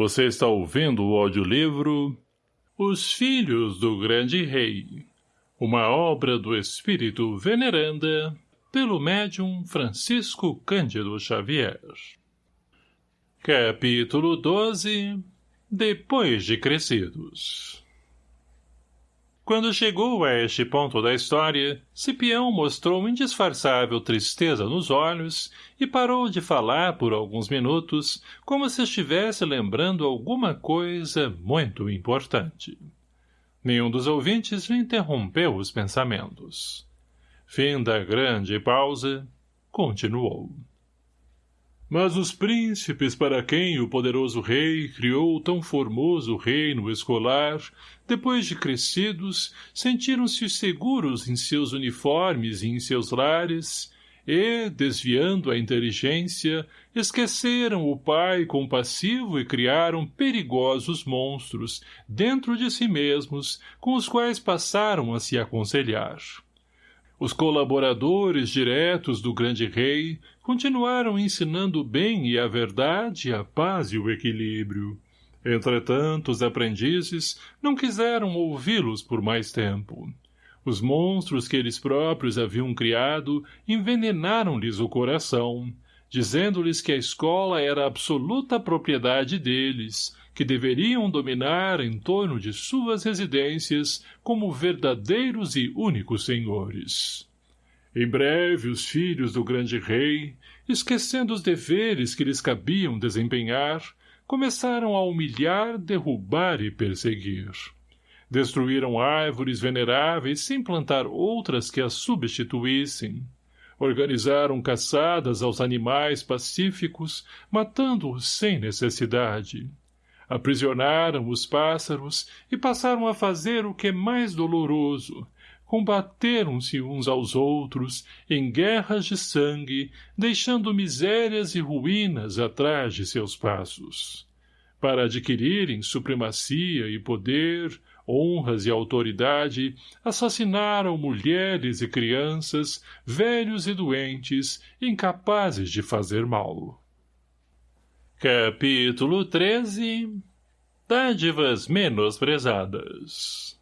Você está ouvindo o audiolivro Os Filhos do Grande Rei, uma obra do espírito veneranda pelo médium Francisco Cândido Xavier. Capítulo 12 Depois de Crescidos quando chegou a este ponto da história, Cipião mostrou indisfarçável tristeza nos olhos e parou de falar por alguns minutos, como se estivesse lembrando alguma coisa muito importante. Nenhum dos ouvintes lhe interrompeu os pensamentos. Fim da grande pausa, continuou. Mas os príncipes para quem o poderoso rei criou tão formoso reino escolar, depois de crescidos, sentiram-se seguros em seus uniformes e em seus lares, e, desviando a inteligência, esqueceram o pai compassivo e criaram perigosos monstros, dentro de si mesmos, com os quais passaram a se aconselhar. Os colaboradores diretos do grande rei continuaram ensinando o bem e a verdade, a paz e o equilíbrio. Entretanto, os aprendizes não quiseram ouvi-los por mais tempo. Os monstros que eles próprios haviam criado envenenaram-lhes o coração, dizendo-lhes que a escola era absoluta propriedade deles, que deveriam dominar em torno de suas residências como verdadeiros e únicos senhores. Em breve, os filhos do grande rei, esquecendo os deveres que lhes cabiam desempenhar, começaram a humilhar, derrubar e perseguir. Destruíram árvores veneráveis sem plantar outras que as substituíssem. Organizaram caçadas aos animais pacíficos, matando-os sem necessidade aprisionaram os pássaros e passaram a fazer o que é mais doloroso, combateram-se uns aos outros em guerras de sangue, deixando misérias e ruínas atrás de seus passos. Para adquirirem supremacia e poder, honras e autoridade, assassinaram mulheres e crianças, velhos e doentes, incapazes de fazer mal. Capítulo 13 Dádivas menosprezadas.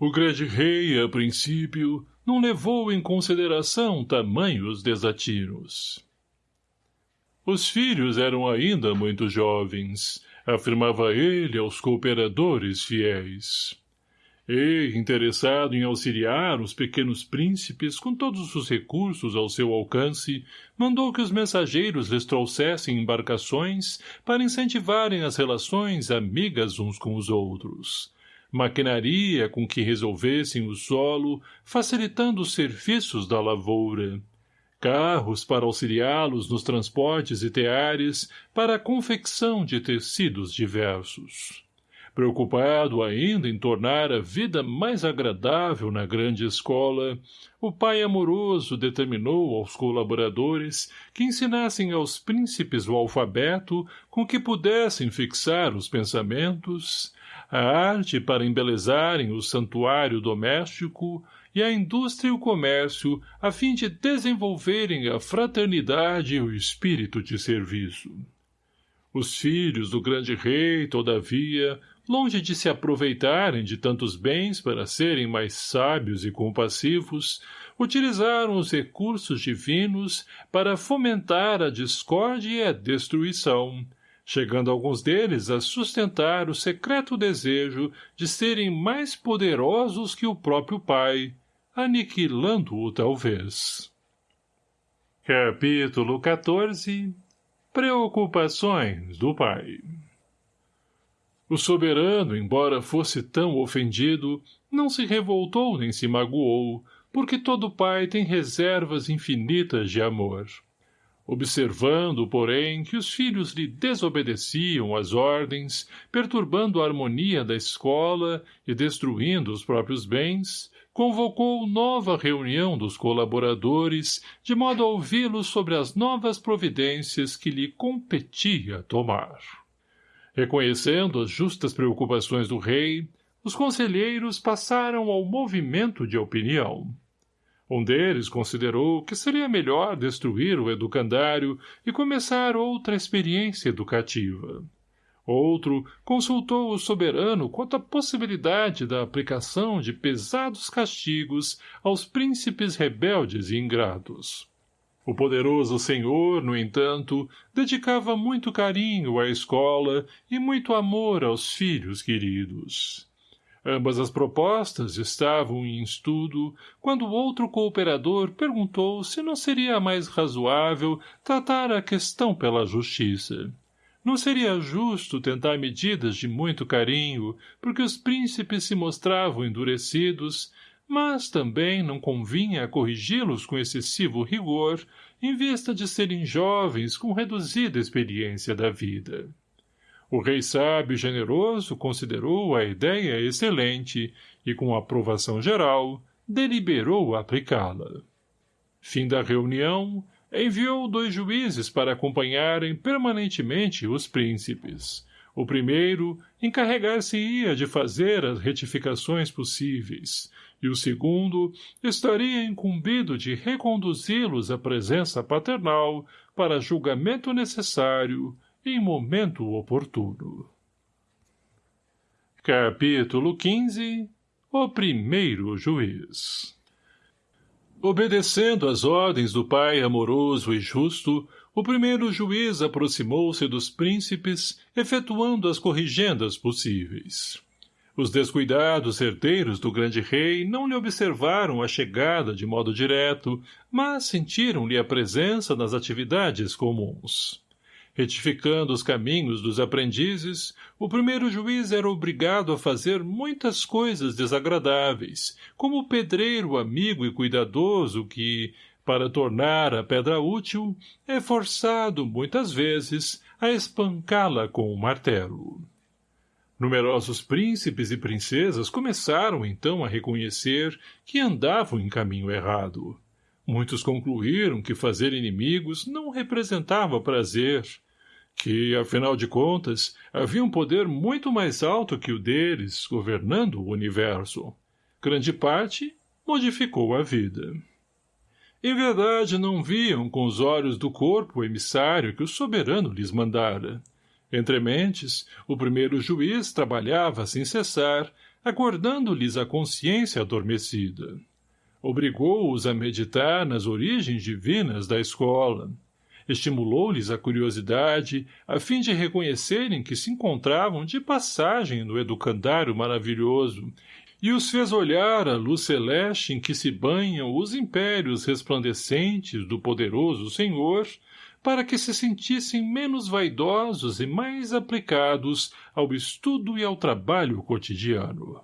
O grande rei, a princípio, não levou em consideração tamanhos desatinos. Os filhos eram ainda muito jovens, afirmava ele aos cooperadores fiéis e, interessado em auxiliar os pequenos príncipes com todos os recursos ao seu alcance, mandou que os mensageiros lhes trouxessem embarcações para incentivarem as relações amigas uns com os outros. Maquinaria com que resolvessem o solo, facilitando os serviços da lavoura. Carros para auxiliá-los nos transportes e teares para a confecção de tecidos diversos Preocupado ainda em tornar a vida mais agradável na grande escola, o pai amoroso determinou aos colaboradores que ensinassem aos príncipes o alfabeto com que pudessem fixar os pensamentos, a arte para embelezarem o santuário doméstico e a indústria e o comércio a fim de desenvolverem a fraternidade e o espírito de serviço. Os filhos do grande rei, todavia, longe de se aproveitarem de tantos bens para serem mais sábios e compassivos, utilizaram os recursos divinos para fomentar a discórdia e a destruição, chegando alguns deles a sustentar o secreto desejo de serem mais poderosos que o próprio pai, aniquilando-o talvez. Capítulo 14 Preocupações do pai o soberano, embora fosse tão ofendido, não se revoltou nem se magoou, porque todo pai tem reservas infinitas de amor. Observando, porém, que os filhos lhe desobedeciam às ordens, perturbando a harmonia da escola e destruindo os próprios bens, convocou nova reunião dos colaboradores, de modo a ouvi-los sobre as novas providências que lhe competia tomar. Reconhecendo as justas preocupações do rei, os conselheiros passaram ao movimento de opinião. Um deles considerou que seria melhor destruir o educandário e começar outra experiência educativa. Outro consultou o soberano quanto à possibilidade da aplicação de pesados castigos aos príncipes rebeldes e ingratos. O poderoso senhor, no entanto, dedicava muito carinho à escola e muito amor aos filhos queridos. Ambas as propostas estavam em estudo, quando outro cooperador perguntou se não seria mais razoável tratar a questão pela justiça. Não seria justo tentar medidas de muito carinho, porque os príncipes se mostravam endurecidos, mas também não convinha corrigi-los com excessivo rigor, em vista de serem jovens com reduzida experiência da vida. O rei sábio e generoso considerou a ideia excelente e, com aprovação geral, deliberou aplicá-la. Fim da reunião, enviou dois juízes para acompanharem permanentemente os príncipes. O primeiro encarregar-se-ia de fazer as retificações possíveis, e o segundo estaria incumbido de reconduzi-los à presença paternal para julgamento necessário em momento oportuno. Capítulo 15 O primeiro juiz Obedecendo às ordens do pai amoroso e justo, o primeiro juiz aproximou-se dos príncipes, efetuando as corrigendas possíveis. Os descuidados herdeiros do grande rei não lhe observaram a chegada de modo direto, mas sentiram-lhe a presença nas atividades comuns. Retificando os caminhos dos aprendizes, o primeiro juiz era obrigado a fazer muitas coisas desagradáveis, como o pedreiro amigo e cuidadoso que, para tornar a pedra útil, é forçado, muitas vezes, a espancá-la com o martelo. Numerosos príncipes e princesas começaram então a reconhecer que andavam em caminho errado. Muitos concluíram que fazer inimigos não representava prazer, que, afinal de contas, havia um poder muito mais alto que o deles, governando o universo. Grande parte modificou a vida. Em verdade, não viam com os olhos do corpo o emissário que o soberano lhes mandara. Entre mentes, o primeiro juiz trabalhava sem cessar, acordando-lhes a consciência adormecida. Obrigou-os a meditar nas origens divinas da escola, estimulou-lhes a curiosidade, a fim de reconhecerem que se encontravam de passagem no educandário maravilhoso, e os fez olhar a luz celeste em que se banham os impérios resplandecentes do poderoso Senhor, para que se sentissem menos vaidosos e mais aplicados ao estudo e ao trabalho cotidiano.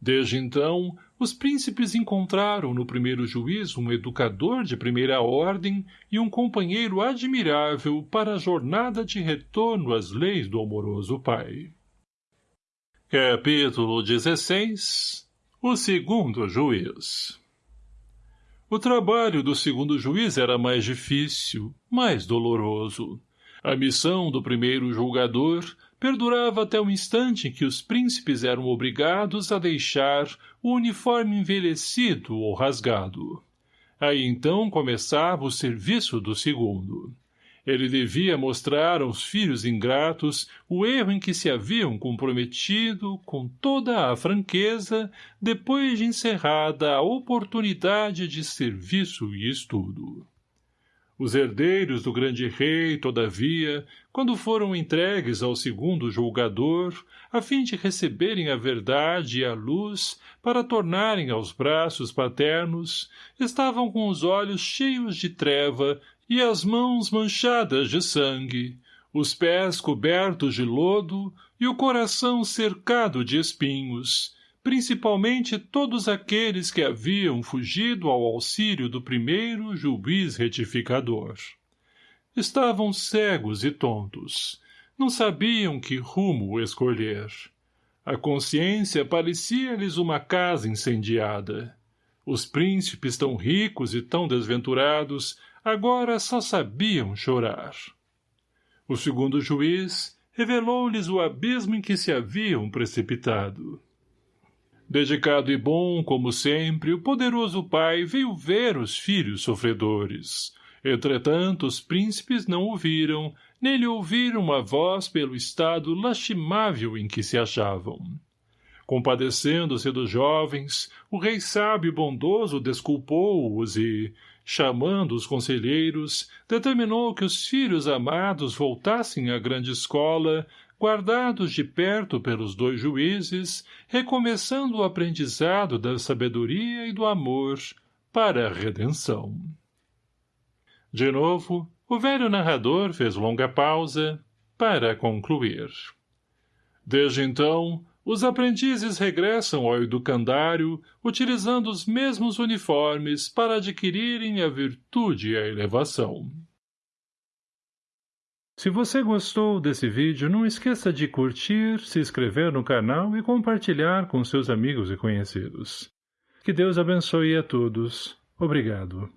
Desde então, os príncipes encontraram no primeiro juiz um educador de primeira ordem e um companheiro admirável para a jornada de retorno às leis do amoroso pai. Capítulo 16 O segundo juiz O trabalho do segundo juiz era mais difícil, mais doloroso. A missão do primeiro julgador perdurava até o instante em que os príncipes eram obrigados a deixar o uniforme envelhecido ou rasgado. Aí então começava o serviço do segundo. Ele devia mostrar aos filhos ingratos o erro em que se haviam comprometido com toda a franqueza depois de encerrada a oportunidade de serviço e estudo. Os herdeiros do grande rei, todavia, quando foram entregues ao segundo julgador, a fim de receberem a verdade e a luz para tornarem aos braços paternos, estavam com os olhos cheios de treva e as mãos manchadas de sangue, os pés cobertos de lodo e o coração cercado de espinhos, principalmente todos aqueles que haviam fugido ao auxílio do primeiro juiz retificador. Estavam cegos e tontos. Não sabiam que rumo escolher. A consciência parecia-lhes uma casa incendiada. Os príncipes tão ricos e tão desventurados agora só sabiam chorar. O segundo juiz revelou-lhes o abismo em que se haviam precipitado. Dedicado e bom, como sempre, o poderoso pai veio ver os filhos sofredores. Entretanto, os príncipes não o viram, nele ouviram a voz pelo estado lastimável em que se achavam. Compadecendo-se dos jovens, o rei sábio e bondoso desculpou-os e, chamando os conselheiros, determinou que os filhos amados voltassem à grande escola, guardados de perto pelos dois juízes, recomeçando o aprendizado da sabedoria e do amor para a redenção. De novo, o velho narrador fez longa pausa para concluir. Desde então, os aprendizes regressam ao educandário, utilizando os mesmos uniformes para adquirirem a virtude e a elevação. Se você gostou desse vídeo, não esqueça de curtir, se inscrever no canal e compartilhar com seus amigos e conhecidos. Que Deus abençoe a todos. Obrigado.